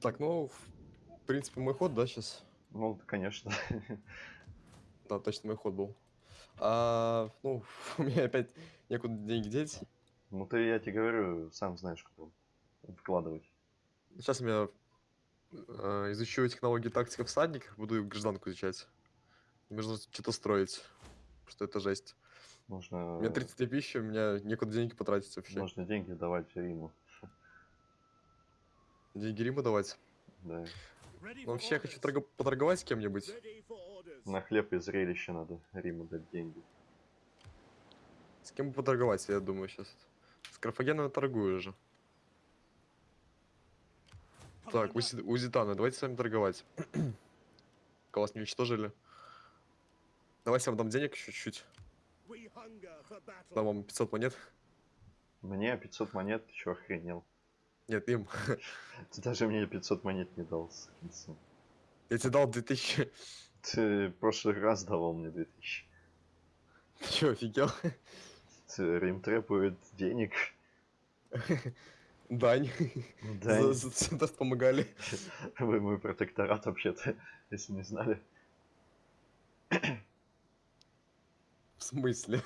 Так, ну, в принципе, мой ход, да, сейчас? Ну, конечно. Да, точно мой ход был. А, ну, у меня опять некуда деньги деть. Ну, ты, я тебе говорю, сам знаешь, куда вкладывать. Сейчас я э, изучу технологии тактика всадников, буду гражданку изучать. Мне нужно что-то строить, что это жесть. У Нужно, меня 33 тысячи, у меня некуда деньги потратить вообще. нужно деньги давать Риму. Деньги Риму давать. Да. Ну, вообще, я хочу торго- поторговать с кем-нибудь. На хлеб и зрелище надо Риму дать деньги. С кем бы поторговать, я думаю, сейчас. С Карфагеном торгую уже. Так, Узи- Узитана, давайте с вами торговать. Пока вас не уничтожили. Давайте я вам дам денег еще чуть-чуть. Дам вам 500 монет. Мне 500 монет, ты чё, охренел? Нет, им. Ты даже мне 500 монет не дал, сын. Я тебе дал 2000. Ты в прошлый раз давал мне 2000. Ты чё, офигел? Ты- Рим требует денег. Дань. Да, За, за, за помогали. вы мой протекторат вообще-то, если не знали. В смысле?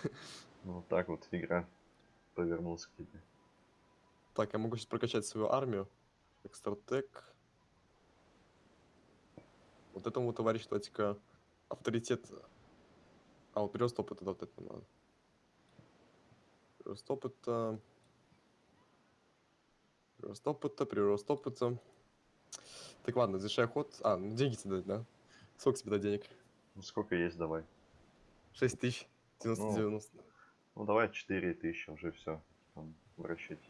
Ну, вот так вот игра повернулась к тебе. Так, я могу сейчас прокачать свою армию. Экстратек. Вот этому товарищу давайте-ка авторитет. А, вот прирост опыта, да, вот это надо. Прирост опыта. Прирост опыта, прирост опыта. Так, ладно, завершай ход. А, ну деньги тебе дать, да? Сколько тебе дать денег? Ну, сколько есть, давай. 6 тысяч. 90 Ну. 90 Ну, давай 4000, уже все. Там, в расчете.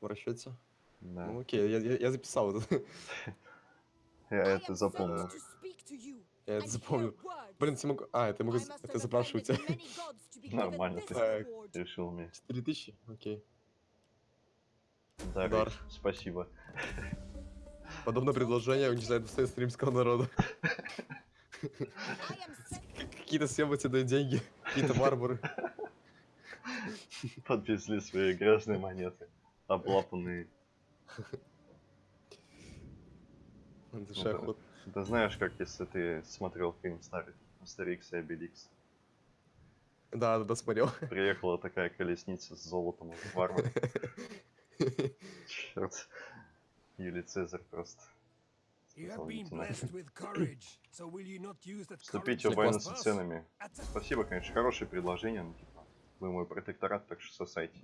В расчете. Да. Ну окей, я, я, я записал это. Я это запомнил. Я это запомнил. Блин, я могу... А, это я могу... Это запрашиваю тебя. Нормально ты. Решил мне. 4000? Окей. Да, Дар. Рич, спасибо. Подобное предложение уничтожает достоинство римского народа. Какие-то съемы тебе дают деньги, какие-то варвары. Подвезли свои грязные монеты. Облапанные. Дышай да. знаешь, как если ты смотрел фильм старый Астерикс и Обеликс. Да, да, да, смотрел. Приехала такая колесница с золотом варвар. Черт. Юлий Цезарь просто. Вступите в войну с ценами. Спасибо, конечно, хорошее предложение, но типа, вы мой протекторат, так что сосайте.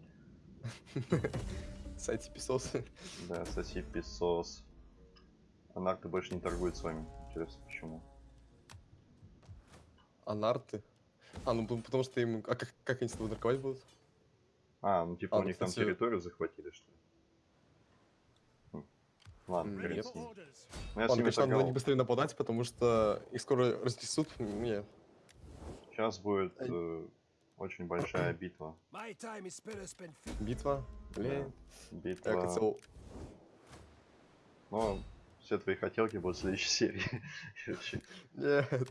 Сайте писосы. Да, соси песос. Анарты больше не торгует с вами. Интересно, почему? Анарты. А, ну потому что им... А как, как они с тобой торговать будут? А, ну типа А, у ну, них там кстати- территорию захватили, что ли? Хм. Ладно, хрен с ним. Ну, я Ладно, конечно, надо на них быстрее нападать, потому что их скоро разнесут. Не, Сейчас будет э, очень большая битва. Битва. Блин. Да, Я Битва. хотел... Но все твои хотелки будут в следующей серии. Нет.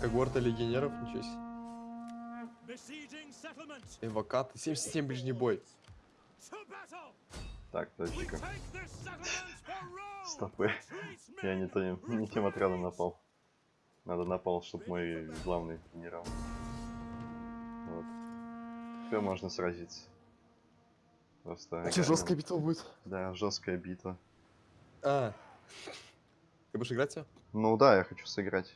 Когорта легионеров, ничего себе. Эвокаты. 77 ближний бой. Так, Rome. Стопы. Я не, то, не тем отрядом напал. Надо напал, чтобы мой главный генерал. Вот. Теперь можно сразиться. Просто. Че, реально- жесткая битва будет? Да, жесткая битва. А. Ты будешь играть? всё? Ну да, я хочу сыграть.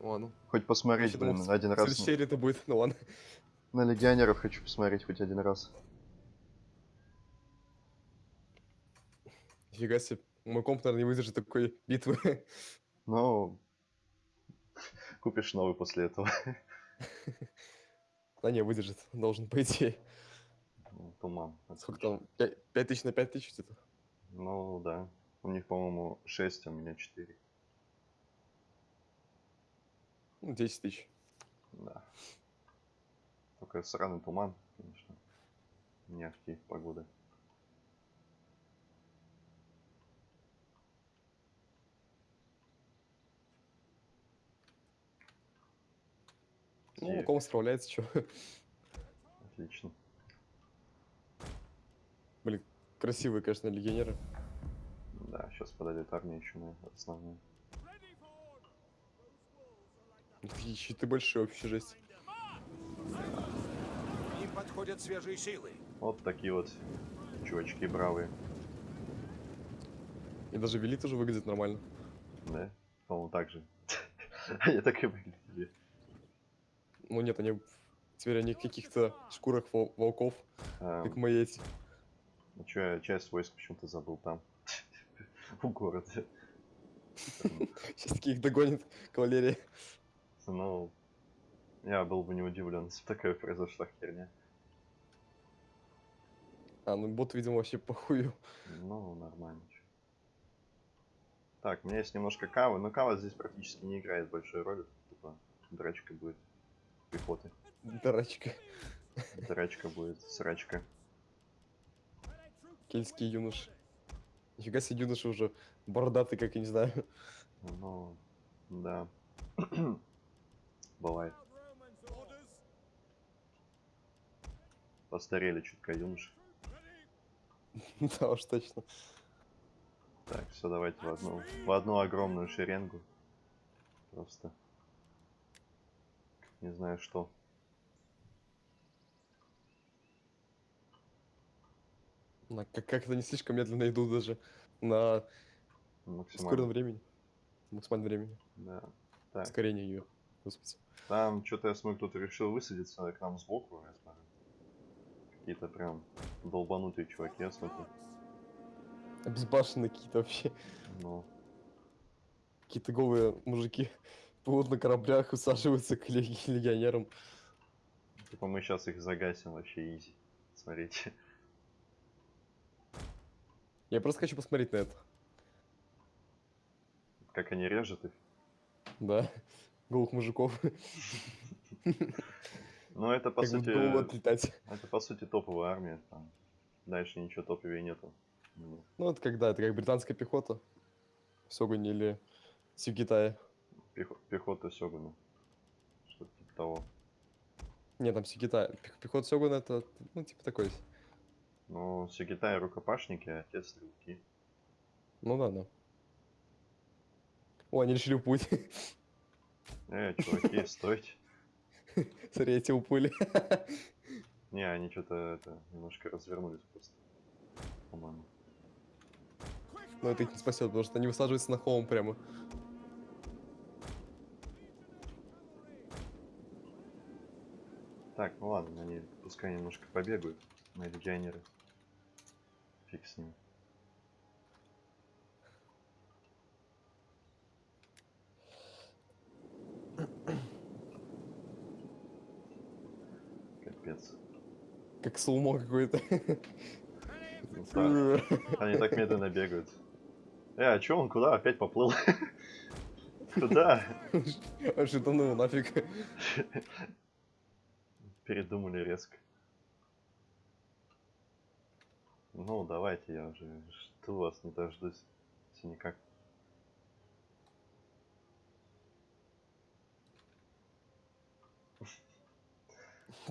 О, ну. Хоть посмотреть, Я думал, блин, в один В раз. следующей серии это будет, ну ладно. На легионеров хочу посмотреть хоть один раз. Нифига себе. Мой комп, наверное, не выдержит такой битвы. Но купишь новый после этого. Да не, выдержит. Должен, по идее. Ну, Туман. Сколько там? 5 тысяч на 5 тысяч где-то? Ну да. У них, по-моему, 6, а у меня 4. Ну, 10 тысяч. Да. Только сраный туман, конечно. Не ахти Ну, ком справляется, что. Отлично. красивые, конечно, легионеры. Да, сейчас подойдет армия еще for order. Такие щиты большие, вообще жесть. К ним подходят свежие силы. Вот такие вот чувачки бравые. И даже Вели тоже выглядит нормально. Да, по-моему, так же. Они так и выглядели. Ну нет, они теперь они в каких-то шкурах вол- волков, А, как мои эти. ну чё, часть войск почему-то забыл там. У города. Сейчас таких догонит кавалерия. Ну, я был бы не удивлен, если такая произошла херня. А, ну бот, видимо, вообще похую. Ну, нормально. Так, у меня есть немножко кавы, но кава здесь практически не играет большой роли. Типа, драчка будет пехоты. Дурачка. Драчка будет, срачка. Кельтские юноши. Нифига себе юноши уже бородатый, как я не знаю. Ну, да. Бывает. Постарели чутка юноши. Да уж точно. Так, все, давайте в одну, в одну огромную шеренгу. Просто. Не знаю что. Как-то не слишком медленно идут даже на Максимально. времени. Максимальном времени. Да. Так, Ускорение ее. Господи. там что-то я смотрю, кто-то решил высадиться к нам сбоку, я смотрю. Какие-то прям долбанутые чуваки, я смотрю. Обезбашенные какие-то вообще. Ну, Какие-то голые мужики плывут на кораблях, усаживаются к леги- легионерам. типа мы сейчас их загасим вообще изи. Смотрите. Я просто хочу посмотреть на это. Как они режут их. Да. Голых мужиков. Ну, это по сути... Это по сути топовая армия. Там. Дальше ничего топовее нету. Ну, это когда? Это как британская пехота. В Сёгуне или в Китае. Пехо- пехота Сёгуна. Что-то типа того. Не, там Китая. Пехота Сёгуна это, ну, типа такой. Ну, Китай рукопашники, а те стрелки. Ну да, да. О, они решили уплыть. Э, чуваки, стойте. Смотри, эти уплыли. Не, они что-то это немножко развернулись просто. По-моему. Но это их не спасет, потому что они высаживаются на холм прямо. Так, ну ладно, они пускай немножко побегают, мои легионеры. Фиг с ними. Капец. Как слумо какой-то. Ну Они так медленно бегают. Э, а чё он куда опять поплыл? Куда? Аж утонул нафиг. Передумали резко. Ну, давайте, я уже жду вас, не дождусь. Никак.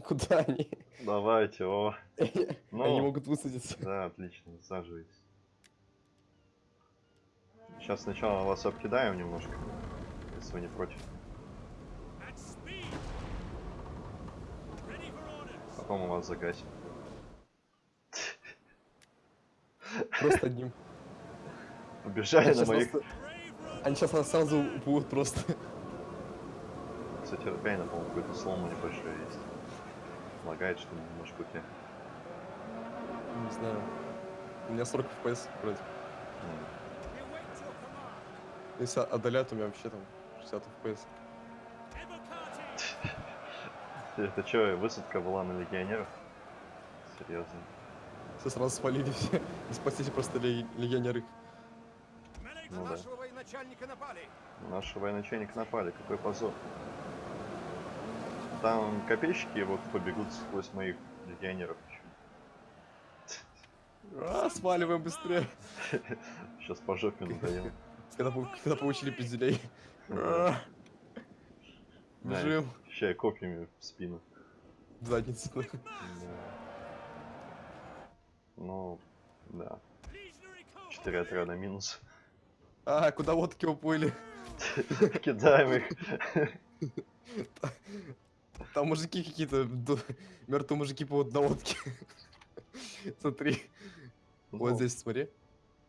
Куда они? Давайте, о. Они Ну, могут высадиться. да, отлично, высаживайтесь. Сейчас сначала вас обкидаем немножко, если вы не против. Мы вас загасим. Просто одним. Побежали Они на моих... нас-. Они сейчас нас сразу уплывут просто. Кстати, реально, по-моему, какой-то слом небольшой есть. Лагает, что немножко у тебя. Не знаю. У меня 40 FPS вроде. Command. Если отдалят, у меня вообще там 60 FPS. Это что, высадка была на легионеров? Серьезно. Все сразу спалили все. И спасите просто ле- легионеры. Ну да. нашего военачальника напали. Наши военачальники напали, какой позор. Там копейщики вот побегут сквозь моих легионеров. А, сваливаем быстрее. Сейчас по жопе надоем. Когда, когда получили пизделей. Да. А, Бежим. Ща копьями в спину. Задницу. Да. Ну, Да. Четыре отряда минус. А, куда водки уплыли? Кидаем их. Там мужики какие-то, мертвые мужики плывут на лодке. Смотри, вот Ну, здесь смотри,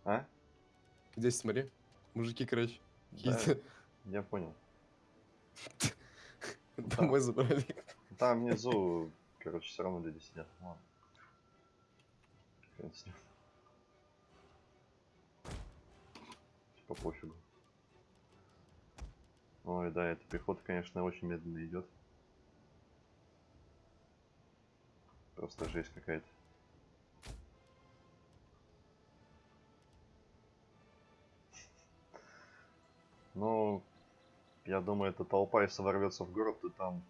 А? здесь смотри. Мужики, короче, я понял. домой забрали. Там внизу, короче, все равно люди сидят. Ладно. Хрен с ним. Типа пофигу. Ой, да, эта пехота, конечно, очень медленно идет. Просто жесть какая-то. Ну, я думаю, эта толпа, если ворвется в город, то там,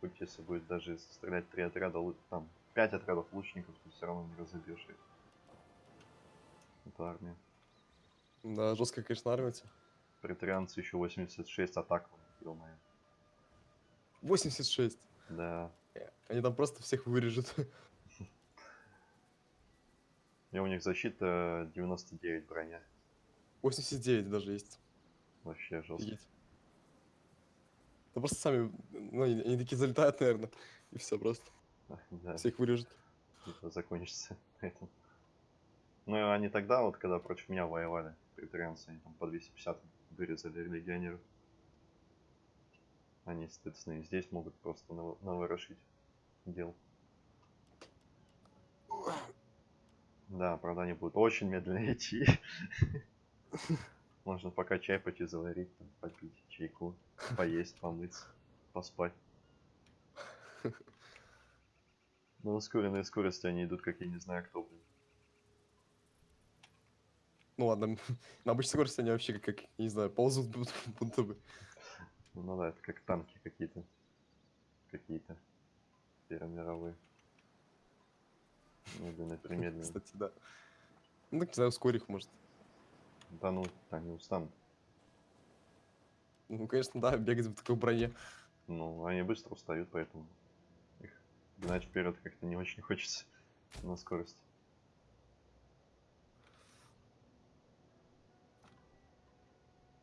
хоть если будет даже стрелять три отряда, там, пять отрядов лучников, то все равно не разобьешь их. Это армия. Да, жестко, конечно, армия. Претарианцы еще 86 атак, ё-моё. 86. Да. Они там просто всех вырежут. И у них защита 99 броня. 89 даже есть. Вообще жестко. Офигеть. Да просто сами, ну, они, они такие залетают, наверное, и все просто. Да, Всех вырежут. это закончится на этом. Ну и они тогда, вот когда против меня воевали, претарианцы, они там по 250 вырезали легионеров. Они, соответственно, здесь могут просто нав- наворошить дел. Да, правда, они будут очень медленно идти. Можно пока чай пойти заварить, там, попить чайку, поесть, помыться, поспать. На ускоренной скорости они идут, как я не знаю кто, блин. Ну ладно, на обычной скорости они вообще как, как, не знаю, ползут будут, будто бы. Ну да, это как танки какие-то. Какие-то. Первомировые. Медленно, примедленно. Кстати, да. Ну, так, не знаю, ускорь их, может. Да ну, они устанут. Ну, конечно, да, бегать в такой броне. Ну, они быстро устают, поэтому их гнать вперед как-то не очень хочется на скорость.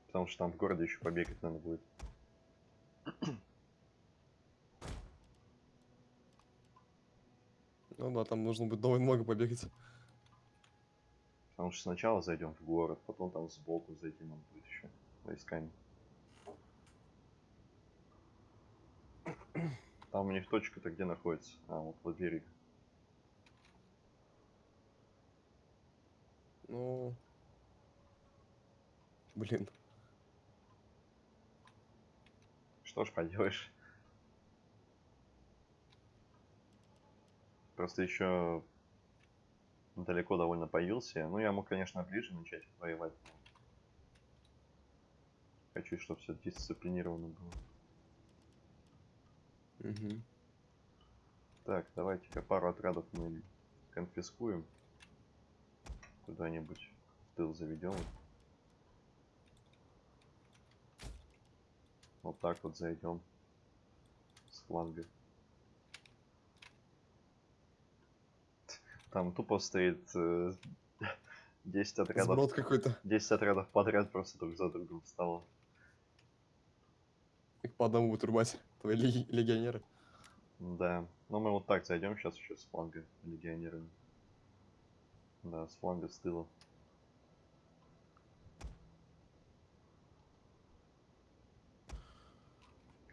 Потому что там в городе еще побегать надо будет. Ну да, там нужно будет довольно много побегать. Потому что сначала зайдем в город, потом там сбоку зайти нам будет еще войсками. Там у них точка-то где находится? А, вот вот берег. Ну... Блин. Что ж поделаешь. Просто еще далеко довольно появился. Ну, я мог, конечно, ближе начать воевать. Хочу, чтобы все дисциплинировано было. Мгм. Так, давайте-ка пару отрядов мы конфискуем. Куда-нибудь в тыл заведем. Вот так вот зайдем. С фланга. Там тупо стоит э, 10 отрядов. Сброд какой-то. 10 отрядов подряд просто друг за другом встало. Их по одному будут рубать. Твои леги- легионеры. Да. Но мы вот так зайдем сейчас еще с фланга легионерами. Да, с фланга с тыла.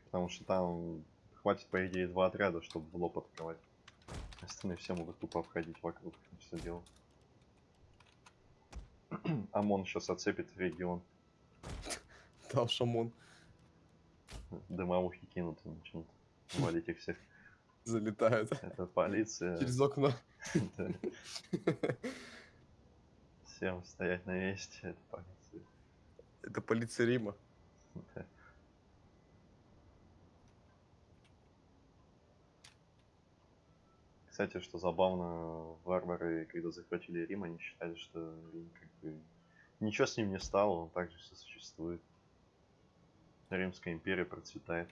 Потому что там хватит, по идее, два отряда, чтобы в лоб открывать. Остальные все могут тупо обходить вокруг все дело. ОМОН сейчас оцепит регион. Да, шамон Дымовухи кинут и начнут валить их всех. залетает. Это полиция. Через окно. Всем стоять на месте, это полиция. Это полиция Рима. Да. Кстати, что забавно, варвары, когда захватили Рим, они считали, что Рим как бы... Ничего с ним не стало, он также все существует. Римская империя процветает.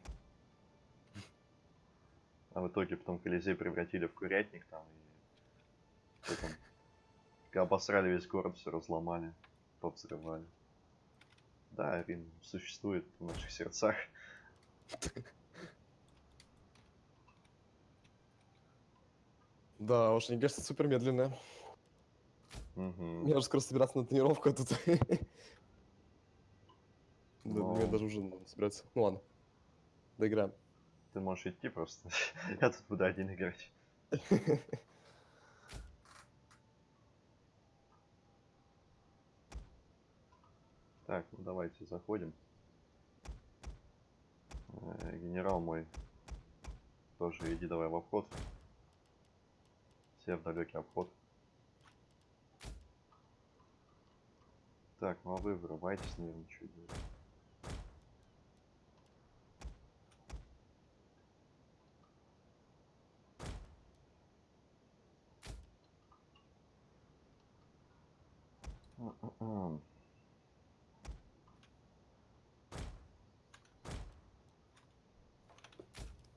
А в итоге потом Колизей превратили в курятник там и... Что там? Обосрали весь город, все разломали, повзрывали. Да, Рим существует в наших сердцах. Да, уж мне кажется, супер медленная. Мгм. Мне уже скоро собираться на тренировку, а тут... Да, Ну. мне даже уже собираться. Ну ладно. Доиграем. Ты можешь идти просто. Я тут буду один играть. Так, ну давайте заходим. Э, Генерал мой. Тоже иди давай в обход. Все в далекий обход. Так, ну а вы вырывайтесь, наверное, что делать. М-м-м.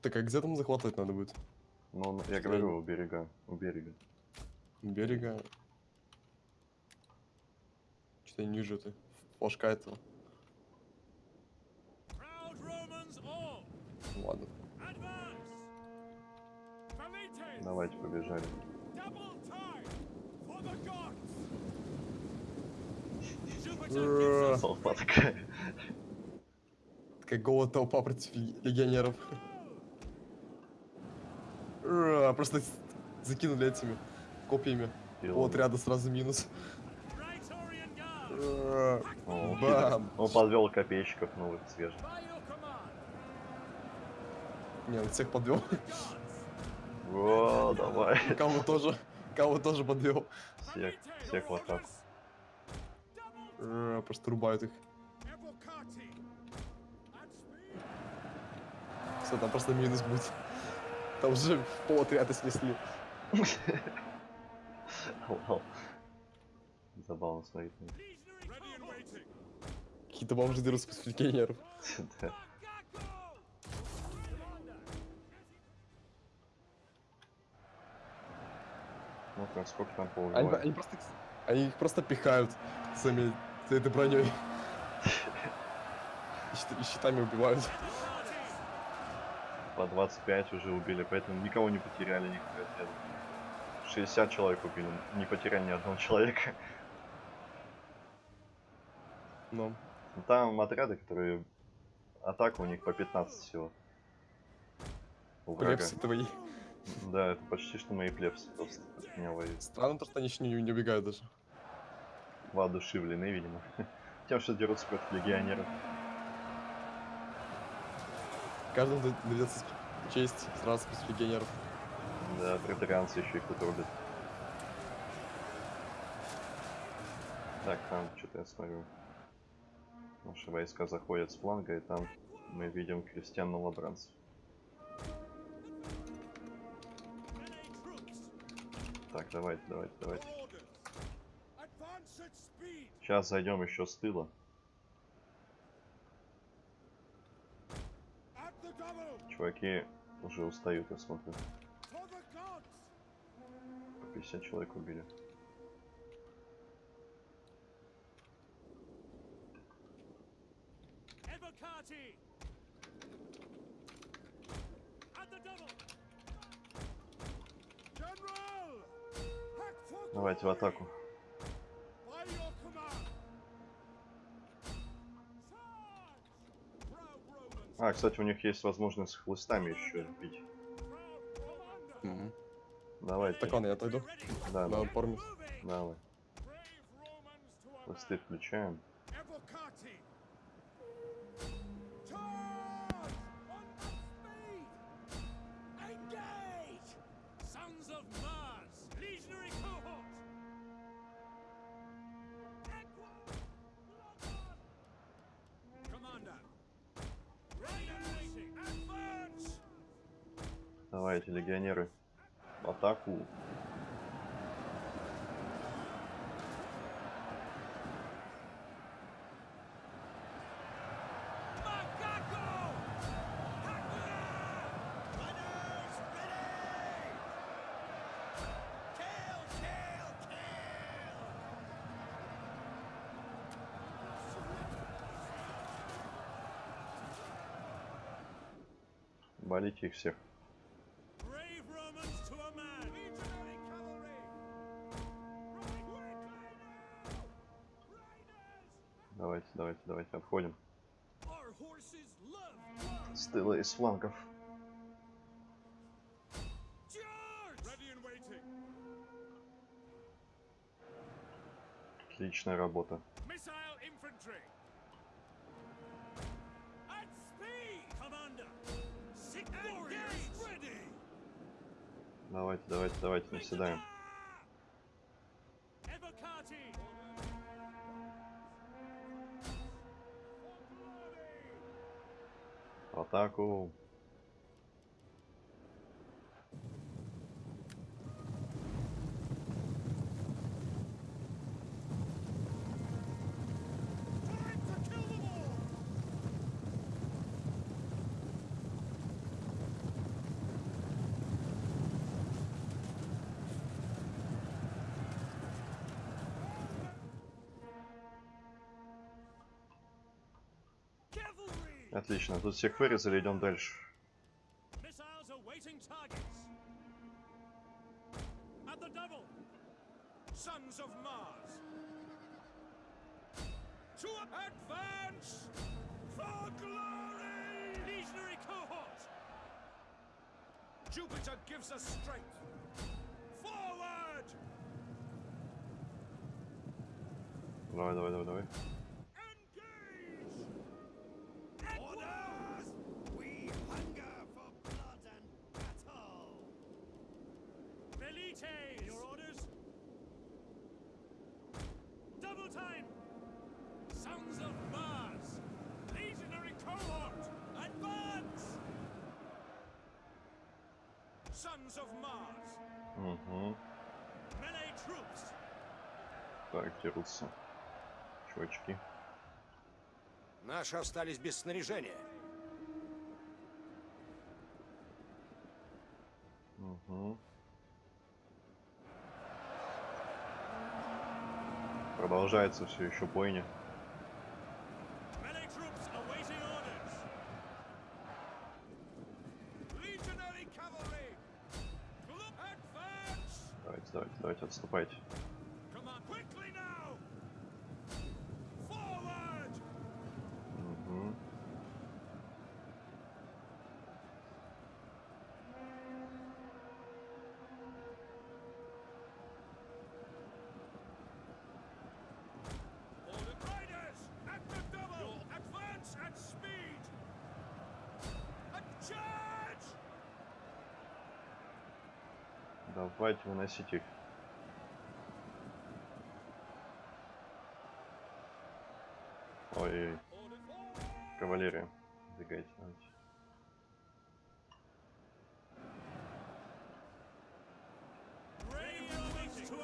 Так, а где там захватывать надо будет? Ну, ну, я говорю, у берега, у берега. Берега. Что-то я не вижу это. Флажка этого. Ладно. Давайте побежали. Толпа такая. Такая голая толпа против ле- легионеров. Ура, Просто с- закинули этими копьями. Пилами. отряда сразу минус. Бам! Он подвел копейщиков новых свежих. Не, он всех подвел. О, давай. Кого тоже. Кого тоже подвел. Всех, всех в атаку. Ура, Просто рубают их. Все, там просто минус будет. Там уже пол отряда снесли. Забавно смотреть. Какие-то бомжи дерутся против легионеров. Да. Ну-ка, сколько там Они, поубивали? они просто, они их просто пихают своими с этой броней. И щитами убивают. По 25 уже убили, поэтому никого не потеряли, отряд. 60 человек убили, не потеряли ни одного человека. Но Ну, Там отряды, которые... Атака у них по 15 всего. У плебсы твои. Да, это почти что мои плебсы просто от меня воюют. Странно то, что они не, не убегают даже. Воодушевлены, видимо. Тем, что дерутся против легионеров. Каждому доведется честь сразу против легионеров. Да, претарианцы еще их тут. Так, там что-то я смотрю. Наши войска заходят с фланга, и там мы видим крестьян новобранцев. Так, давайте, давайте, давайте. Сейчас зайдем еще с тыла. Чуваки уже устают, я смотрю. По 50 человек убили. Давайте в атаку. А, кстати, у них есть возможность с хлыстами еще бить. Мгм. Давайте. Так ладно, я отойду. Да, да, давай. Хлысты включаем. Давайте, легионеры, в атаку. Болите их всех. Commander! Sick warriors ready! Давайте, давайте, давайте, наседаем. В атаку. Time to kill them all! Cavalry! Отлично, тут всех вырезали, идем дальше. Missiles awaiting targets. At the double. Sons of Mars! To advance! For glory! Legionary cohort! Jupiter gives us strength! Forward! Давай, давай, давай, давай. Velites! Your orders? Double time! Sons of Mars! Legionary cohort! Advance! Sons of Mars! Угу. Melee troops! Так, дерутся. Чувачки. Наши остались без снаряжения. Угу. Продолжается все еще бойня. Melee troops awaiting orders! Legionary cavalry! Look! Advance! Давайте, давайте, давайте, отступайте. Come on, quickly now! Forward! Угу. Order riders! At the double! Advance at speed! A charge! Давайте выносить их. Ой, forward! кавалерия. Двигайте. Brave Romans to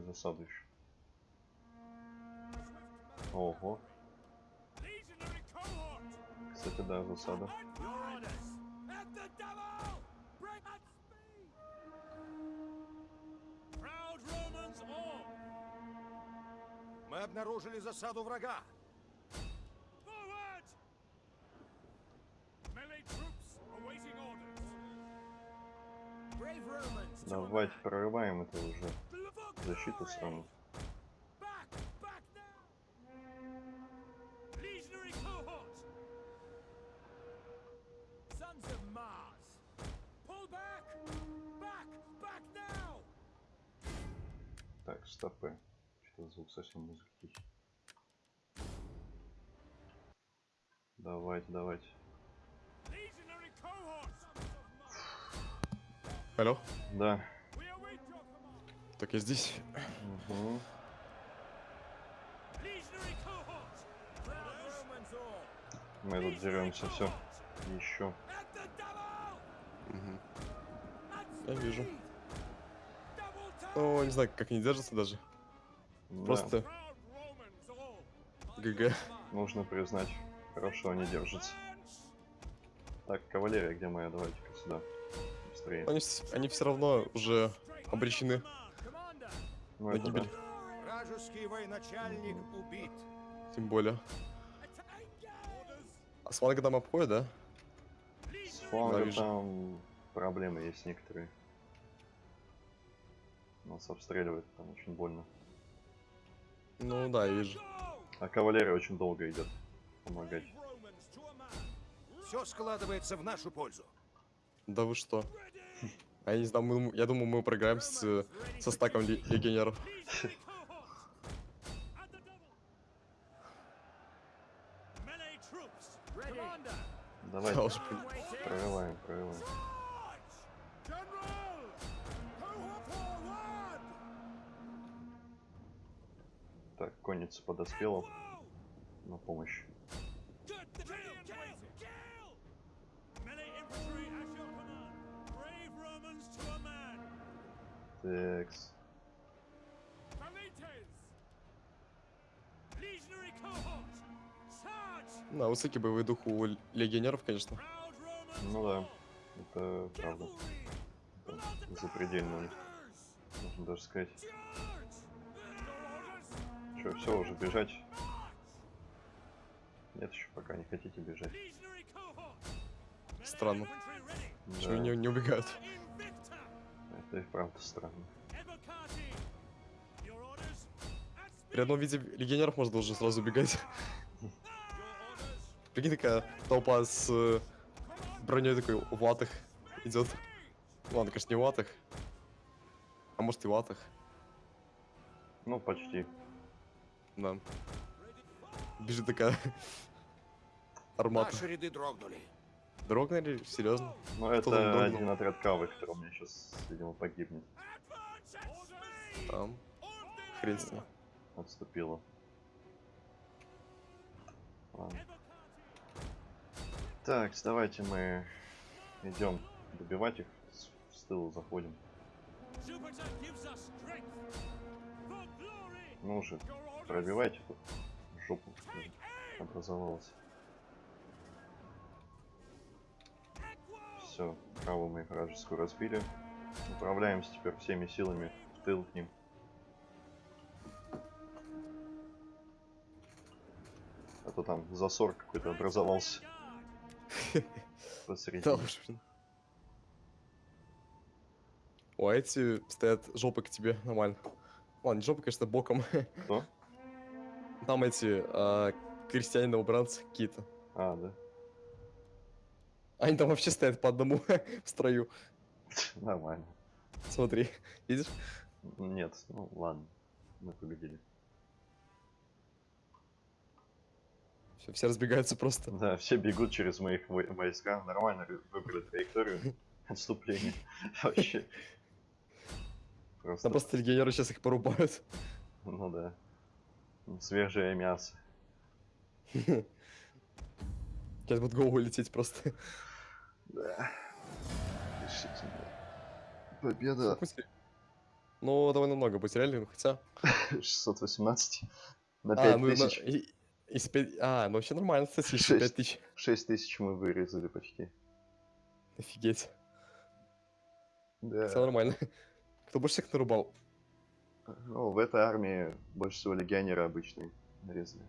Какую засаду еще? Ого. Кстати, да, засада. Мы обнаружили засаду врага. Давайте прорываем это уже. Back now! Так, стопы. Что-то звук совсем музыки тихий. Давайте, давайте. Алло? Да. Так, я здесь. Угу. Мы тут деремся, все. Еще. At Я вижу. Ну, не знаю, как они держатся даже. Да, Просто. ГГ. нужно признать, хорошо они держатся. Так, кавалерия, где моя? Давайте-ка сюда. Быстрее. Они, они все равно уже обречены Ну, это да. Вражеский военачальник убит. Тем более. А с фланга там обходит, да? С фланга там проблемы есть некоторые. Нас обстреливают, там очень больно. Ну да, я вижу. А кавалерия очень долго идет помогать. Все складывается в нашу пользу. Да вы что? А я не знаю, мы- я думаю, мы проиграем с, э, со стаком ле- легионеров. Давай, прорываем, прорываем. Так, конница подоспела на помощь. Текс. Да, высокий боевой дух у легионеров, конечно. Ну да, это правда. Это запредельно у них, можно даже сказать. Че, все, уже бежать? Нет, еще пока не хотите бежать. Странно. Да, не, не убегают? Это и правда странно. При одном виде легионеров можно уже сразу orders. Прикинь, такая толпа с э, броней такой в латах идет. Ну, ладно, конечно, не в латах. А может и в латах. Ну, почти. Да. Бежит такая армата. Наши ряды дрогнули. Дрогнули? Серьезно? Ну, это дрогнул? один отряд кавы, который у меня сейчас, видимо, погибнет. Там. Хрен с ним. Отступила. Ладно. Так, давайте мы идем добивать их. С, с тыла заходим. Ну уже, пробивайте тут. Жопу образовалась. Все, каву мы вражескую разбили. Направляемся теперь всеми силами в тыл к ним. А то там засор какой-то образовался блин. О, а эти стоят жопы к тебе, нормально. Ладно, не жопы, конечно, боком. Кто? Там эти а, крестьяне-новобранцы какие-то. А, да. Они там вообще стоят по одному в строю. Нормально. Смотри, видишь? Нет, ну ладно. Мы победили. Всё, все разбегаются просто. Да, все бегут через моих вой- войска. Нормально выбрали траекторию отступления. Вообще. Просто, Там просто легионеры сейчас их порубают. ну да. Свежее мясо. Сейчас будут голову лететь просто. Да. Решительно. Победа Ну, довольно много потеряли, хотя... 618 на А, ну, на- 5000. и- из А, ну вообще нормально, кстати, еще Шесть. 5000. 6000 мы вырезали почти. Офигеть, Да. все нормально. Кто больше всех нарубал? Ну, в этой армии больше всего легионеры обычные нарезали.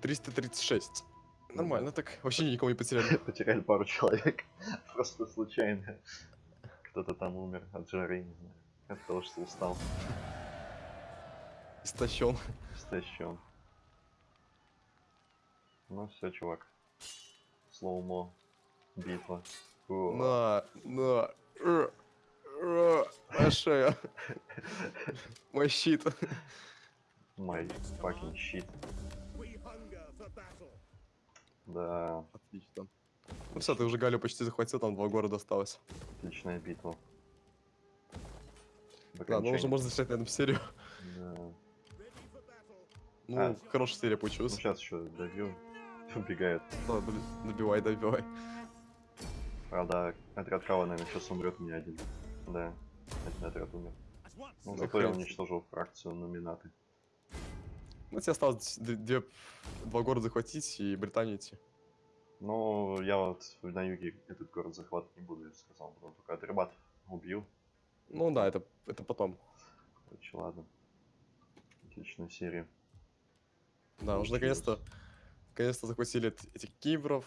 336. Нормально так. Вообще никого не потеряли. Потеряли пару человек. Просто случайно. Кто-то там умер от жары, не знаю. От того, что устал. Истощен. Истощен. Ну все, чувак. Слоумо. Битва. На, на. Моя шея. Мой щит. Май fucking shit. Да, Отлично. Ну все, ты уже Галю почти захватил, там два города осталось. отличная битва. Да, ну уже можно завершать на этом серию. Да. Ну, А. хорошая серия Ну получилась. сейчас еще добью. убегает. Да, блин, добивай, добивай. Правда, отряд Кава, наверное, сейчас умрет не один. Да, один отряд умер. Ну, Да зато я уничтожил фракцию номинаты. Ну, тебе осталось две, два города захватить и Британию идти. Ну, я вот на юге этот город захватывать не буду, я сказал. Потом только Атрибат убью. Ну да, это, это потом. Короче, ладно. Отличная серия. Да, уже наконец-то, наконец-то захватили эт- этих кибров.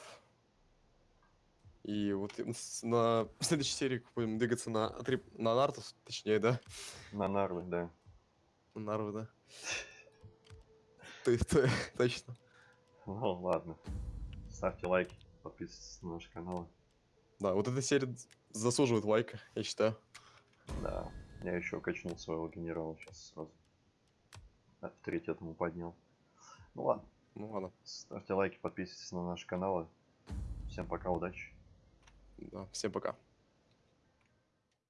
И вот на следующей серии будем двигаться на, на Нартус, точнее, да? На Нарлы, да. На Нарвы, да. Ты, ты, точно. Ну, ладно. Ставьте лайки, подписывайтесь на наш канал. Да, вот эта серия заслуживает лайка, я считаю. Да, я еще качнул своего генерала сейчас сразу. Авторитет ему поднял. Ну ладно, Ну ладно, ставьте лайки, подписывайтесь на наш канал. Всем пока, удачи. да, всем пока.